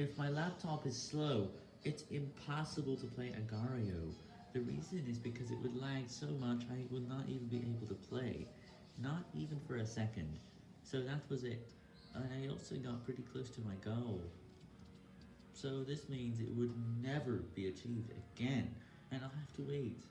If my laptop is slow, it's impossible to play Agar.io. The reason is because it would lag so much I would not even be able to play. Not even for a second. So that was it. And I also got pretty close to my goal. So this means it would never be achieved again, and I'll have to wait.